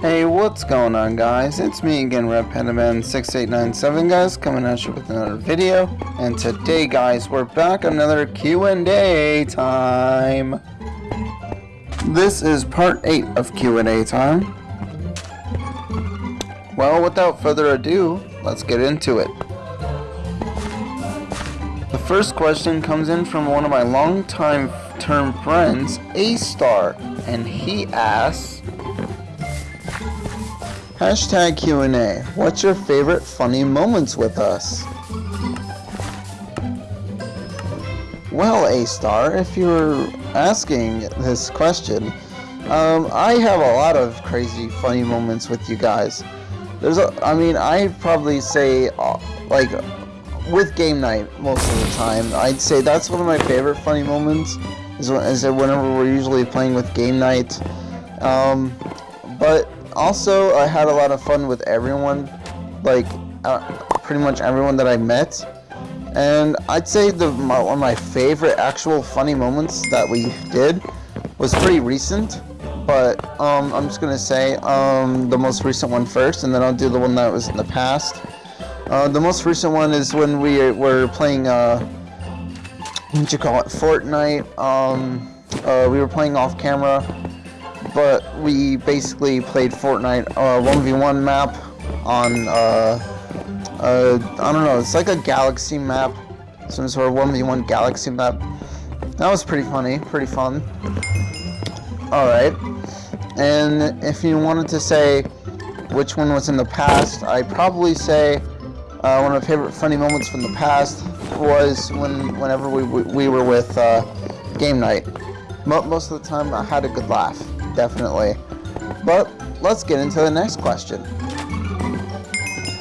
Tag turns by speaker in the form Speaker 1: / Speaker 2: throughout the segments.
Speaker 1: Hey, what's going on guys? It's me again, RedPandaman6897 guys, coming at you with another video. And today guys, we're back another Q&A time. This is part 8 of Q&A time. Well, without further ado, let's get into it. The first question comes in from one of my longtime term friends, A-Star, and he asks, Hashtag Q&A, what's your favorite funny moments with us? Well, A-Star, if you're asking this question, um, I have a lot of crazy funny moments with you guys. There's a, I mean, I'd probably say, uh, like, with game night most of the time, I'd say that's one of my favorite funny moments, is, is whenever we're usually playing with game night. Um, but also, I had a lot of fun with everyone, like, uh, pretty much everyone that I met. And I'd say the my, one of my favorite actual funny moments that we did was pretty recent but um, I'm just gonna say um, the most recent one first, and then I'll do the one that was in the past. Uh, the most recent one is when we were playing, uh, what you call it, Fortnite. Um, uh, we were playing off camera, but we basically played Fortnite 1v1 uh, map on, uh, uh, I don't know, it's like a galaxy map, some sort of 1v1 galaxy map. That was pretty funny, pretty fun. Alright. And if you wanted to say which one was in the past, I'd probably say uh, one of my favorite funny moments from the past was when whenever we, we were with uh, game night. Most of the time I had a good laugh, definitely. But let's get into the next question.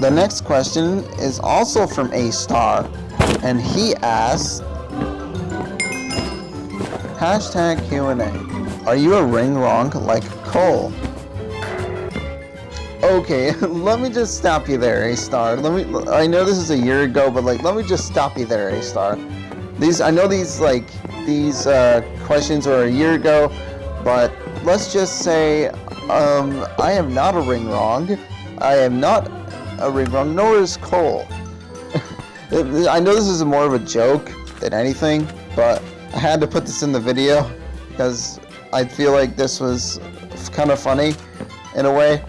Speaker 1: The next question is also from A Star, and he asks, hashtag Q&A. Are you a ring wrong like Cole? Okay, let me just stop you there, A-Star. Let me, I know this is a year ago, but like, let me just stop you there, A-Star. These, I know these, like, these, uh, questions were a year ago, but let's just say, um, I am not a ring wrong. I am not a ring wrong, nor is Cole. I know this is more of a joke than anything, but I had to put this in the video because I feel like this was kind of funny in a way.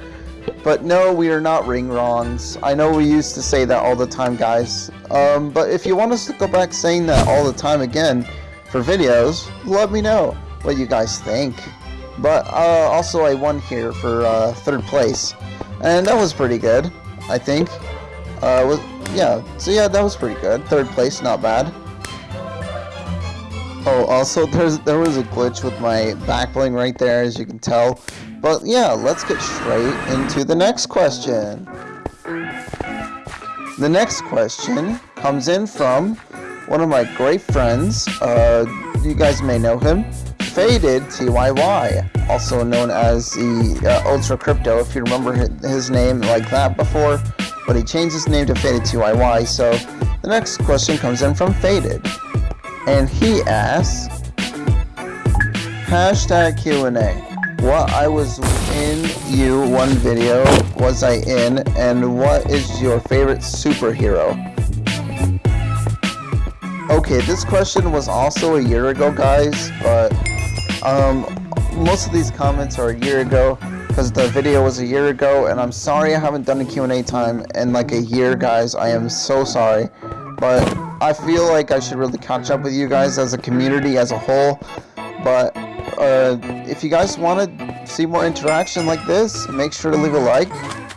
Speaker 1: But no, we are not ring wrongs. I know we used to say that all the time, guys. Um, but if you want us to go back saying that all the time again for videos, let me know what you guys think. But uh, also, I won here for uh, third place, and that was pretty good, I think. Uh, was, yeah, so yeah, that was pretty good. Third place, not bad. Oh, also there's there was a glitch with my back bling right there, as you can tell. But yeah, let's get straight into the next question. The next question comes in from one of my great friends. Uh, you guys may know him, Faded TYY, also known as the uh, Ultra Crypto. If you remember his name like that before, but he changed his name to Faded TYY. So the next question comes in from Faded and he asks, hashtag Q&A, what I was in you one video was I in, and what is your favorite superhero? Okay, this question was also a year ago, guys, but um, most of these comments are a year ago because the video was a year ago, and I'm sorry I haven't done a Q&A time in like a year, guys. I am so sorry, but I feel like I should really catch up with you guys as a community as a whole. But uh, if you guys want to see more interaction like this, make sure to leave a like,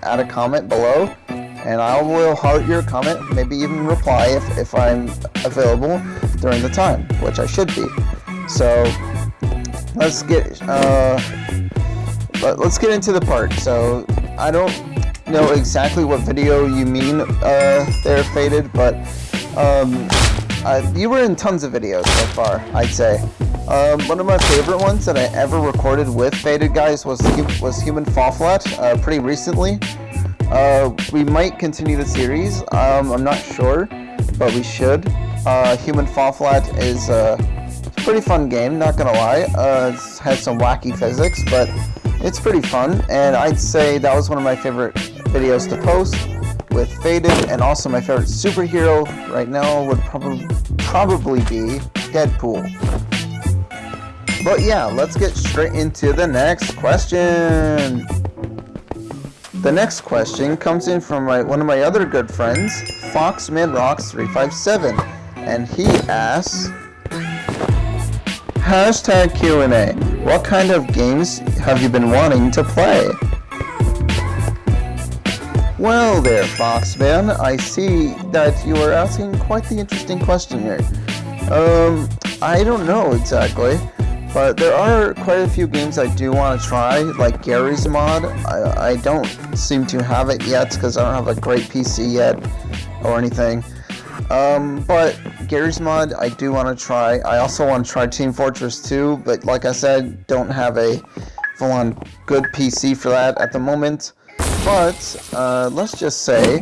Speaker 1: add a comment below, and I will heart your comment, maybe even reply if, if I'm available during the time, which I should be. So let's get uh, let, us get into the part. So I don't know exactly what video you mean uh, there, Faded, but um, uh, you were in tons of videos so far, I'd say. Um, one of my favorite ones that I ever recorded with Faded Guys was was Human Fall Flat, uh, pretty recently. Uh, we might continue the series, um, I'm not sure, but we should. Uh, Human Fall Flat is a pretty fun game, not gonna lie. Uh, has some wacky physics, but it's pretty fun, and I'd say that was one of my favorite videos to post with Faded, and also my favorite superhero right now would probably probably be Deadpool. But yeah, let's get straight into the next question. The next question comes in from my, one of my other good friends, FoxMidRocks357, and he asks, Hashtag Q&A, what kind of games have you been wanting to play? Well there, Foxman, I see that you are asking quite the interesting question here. Um, I don't know exactly. But there are quite a few games I do want to try, like Garry's Mod. I, I don't seem to have it yet because I don't have a great PC yet or anything. Um, but Garry's Mod, I do want to try. I also want to try Team Fortress 2, but like I said, don't have a full-on good PC for that at the moment. But, uh, let's just say,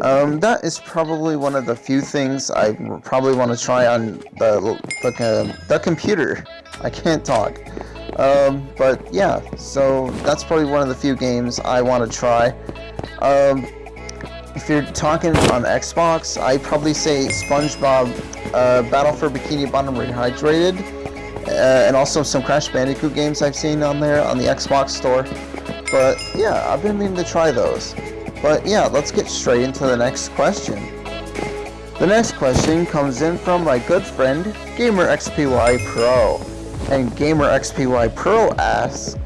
Speaker 1: um, that is probably one of the few things I probably want to try on the, the, the computer. I can't talk. Um, but yeah, so that's probably one of the few games I want to try. Um, if you're talking on Xbox, I'd probably say SpongeBob uh, Battle for Bikini Bottom Rehydrated, uh, and also some Crash Bandicoot games I've seen on there on the Xbox store. But yeah, I've been meaning to try those. But yeah, let's get straight into the next question. The next question comes in from my good friend, GamerXPY Pro. And GamerXPY Pro asks,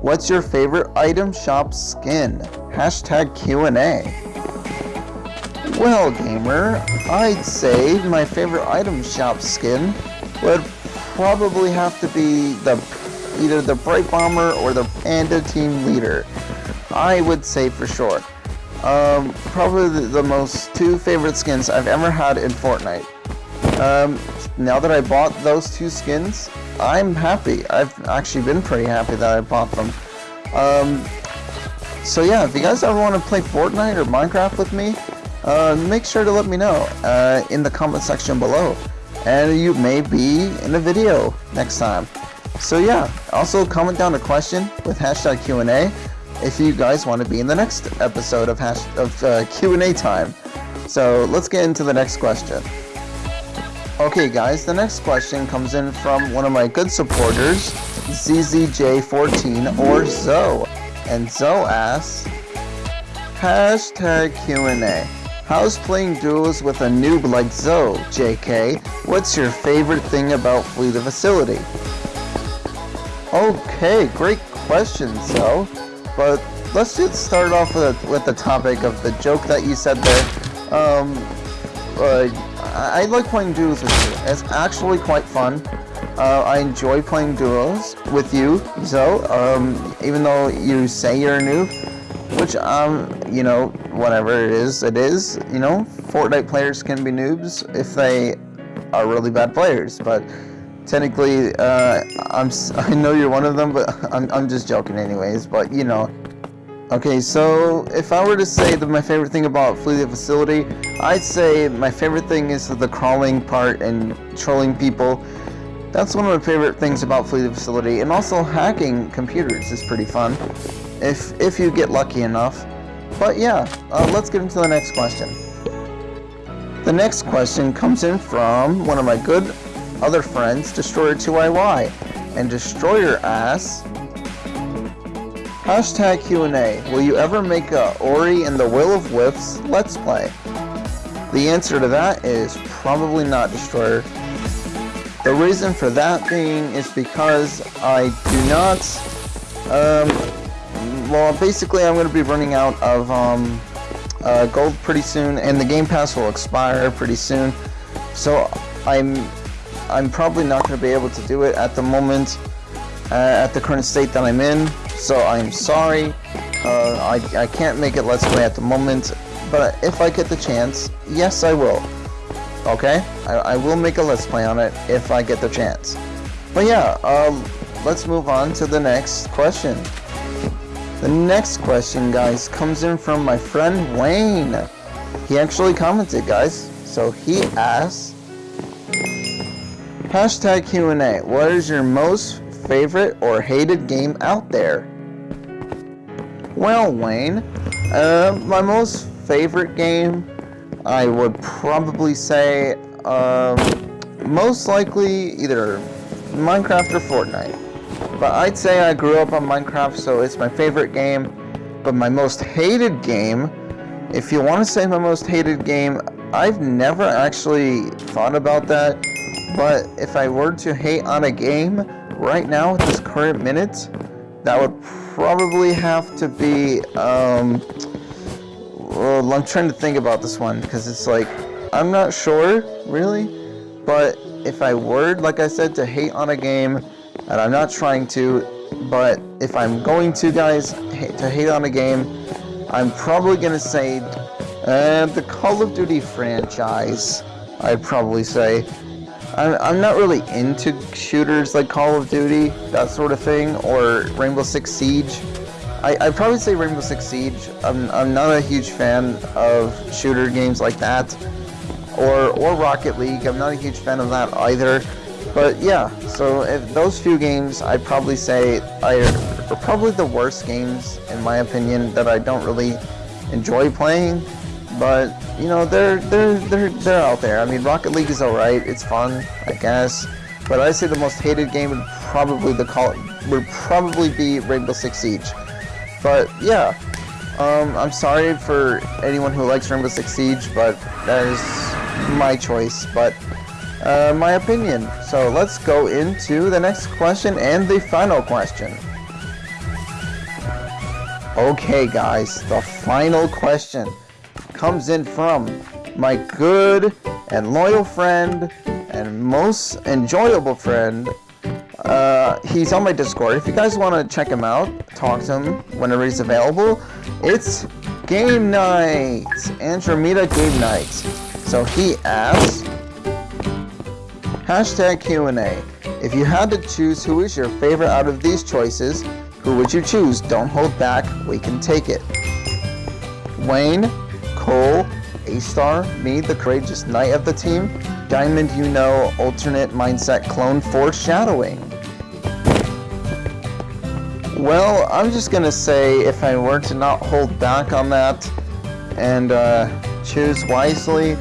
Speaker 1: What's your favorite item shop skin? Hashtag Q&A. Well, gamer, I'd say my favorite item shop skin would probably have to be the either the Brite Bomber or the Panda Team Leader. I would say for sure. Um, probably the, most two favorite skins I've ever had in Fortnite. Um, now that I bought those two skins, I'm happy. I've actually been pretty happy that I bought them. Um, so yeah, if you guys ever want to play Fortnite or Minecraft with me, uh, make sure to let me know uh, in the comment section below. And you may be in a video next time. So yeah, also comment down a question with hashtag Q&A if you guys want to be in the next episode of, of uh, Q&A time. So let's get into the next question. Okay guys, the next question comes in from one of my good supporters, ZZJ14 or Zoe. And Zoe asks, Hashtag Q&A. How's playing duels with a noob like Zoe, JK? What's your favorite thing about Flee the Facility? Okay, great question, Zoe. But let's just start off with, with the topic of the joke that you said there. Um, uh, I, like playing duels with you. It's actually quite fun. Uh, I enjoy playing duos with you, so um, even though you say you're a noob, which um, you know, whatever it is, it is. You know, Fortnite players can be noobs if they are really bad players, but technically, uh, I'm I know you're one of them, but I'm I'm just joking anyways. But you know, Okay, so if I were to say that my favorite thing about Flee the Facility, I'd say my favorite thing is the crawling part and trolling people. That's one of my favorite things about Flee the Facility, and also hacking computers is pretty fun, if, if you get lucky enough. But yeah, uh, let's get into the next question. The next question comes in from one of my good other friends, Destroyer2YY, and Destroyer asks, Hashtag Q&A, will you ever make a Ori and the Will of Wisps Let's Play? The answer to that is probably not Destroyer. The reason for that being is because I do not, um, well basically I'm going to be running out of um, uh, gold pretty soon and the Game Pass will expire pretty soon. So I'm, I'm probably not going to be able to do it at the moment, uh, at the current state that I'm in. So I'm sorry, uh, I, I can't make it Let's Play at the moment, but if I get the chance, yes I will. Okay? I, I will make a Let's Play on it if I get the chance. But yeah, uh, let's move on to the next question. The next question, guys, comes in from my friend Wayne. He actually commented, guys. So he asks, Hashtag Q&A, what is your most favorite or hated game out there? Well, Wayne, uh, my most favorite game, I would probably say, um, most likely either Minecraft or Fortnite. But I'd say I grew up on Minecraft, so it's my favorite game. But my most hated game, if you want to say my most hated game, I've never actually thought about that. But if I were to hate on a game right now at this current minute, that would probably have to be, um, well, I'm trying to think about this one because it's like, I'm not sure, really, but if I were, like I said, to hate on a game, and I'm not trying to, but if I'm going to, guys, to hate on a game, I'm probably going to say uh, the Call of Duty franchise, I'd probably say. I'm, I'm not really into shooters like Call of Duty, that sort of thing, or Rainbow Six Siege. I, I'd probably say Rainbow Six Siege. I'm, I'm not a huge fan of shooter games like that, or, or Rocket League. I'm not a huge fan of that either. But yeah, so if those few games, I'd probably say are, are probably the worst games, in my opinion, that I don't really enjoy playing. But you know, they're they're they're they're out there. I mean, Rocket League is alright. It's fun, I guess. But I'd say the most hated game would probably the call would probably be Rainbow Six Siege. But yeah, um, I'm sorry for anyone who likes Rainbow Six Siege, but that is my choice. But uh, my opinion. So let's go into the next question and the final question. Okay, guys, the final question comes in from my good and loyal friend and most enjoyable friend. Uh, he's on my Discord. If you guys want to check him out, talk to him whenever he's available, it's Game Night, Andromeda Game Night. So he asks, hashtag Q&A. If you had to choose who is your favorite out of these choices, who would you choose? Don't hold back, we can take it. Wayne, Cole, A-Star, me, the courageous knight of the team, Diamond, you know, alternate mindset clone foreshadowing. Well, I'm just gonna say if I were to not hold back on that and uh, choose wisely,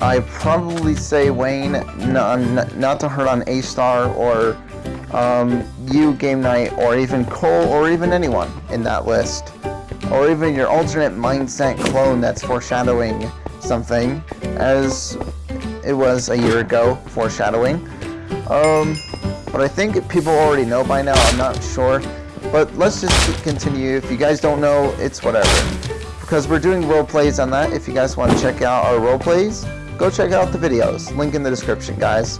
Speaker 1: I probably say Wayne, not, to hurt on A-Star or um, you, Game Night, or even Cole, or even anyone in that list or even your alternate mindset clone that's foreshadowing something, as it was a year ago, foreshadowing. Um, but I think people already know by now, I'm not sure. But let's just continue. If you guys don't know, it's whatever. Because we're doing role plays on that. If you guys want to check out our role plays, go check out the videos. Link in the description, guys.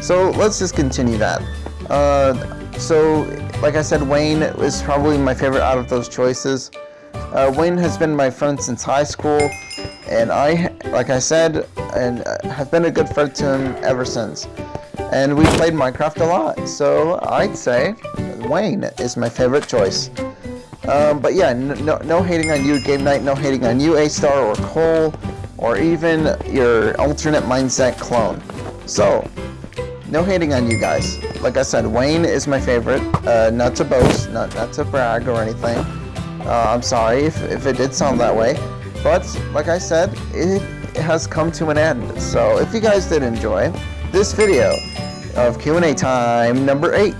Speaker 1: So let's just continue that. Uh, so, like I said, Wayne is probably my favorite out of those choices. Uh, Wayne has been my friend since high school, and I, like I said, and uh, have been a good friend to him ever since. And we played Minecraft a lot, so I'd say Wayne is my favorite choice. Um, but yeah, no, no hating on you, Game Night, no hating on you, A-Star, or Cole, or even your alternate mindset clone. So, no hating on you guys. Like I said, Wayne is my favorite. Uh, not to boast, not, not to brag or anything. Uh, I'm sorry if, if it did sound that way. But, like I said, it has come to an end. So, if you guys did enjoy this video of Q&A time number 8,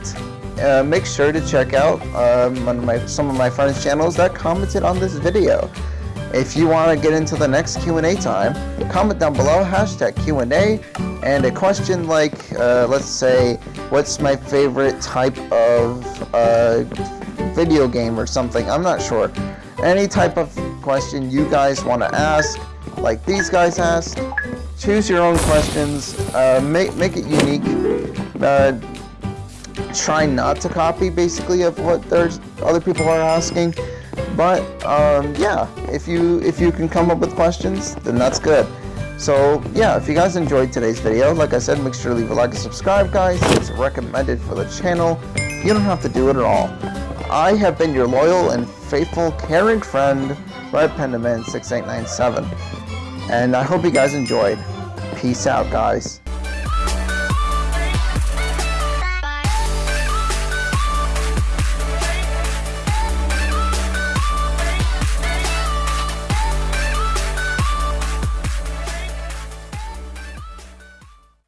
Speaker 1: uh, make sure to check out um, my, some of my friends' channels that commented on this video. If you want to get into the next Q&A time, comment down below, hashtag Q&A, and a question like, uh, let's say, what's my favorite type of uh, video game or something. I'm not sure. Any type of question you guys want to ask, like these guys asked, choose your own questions. Uh, make make it unique. Uh, try not to copy basically of what there's other people are asking. But um, yeah, if you if you can come up with questions, then that's good. So yeah, if you guys enjoyed today's video, like I said, make sure to leave a like and subscribe, guys. It's recommended for the channel. You don't have to do it at all. I have been your loyal and faithful, caring friend, Red Pandaman 6897. And I hope you guys enjoyed. Peace out, guys.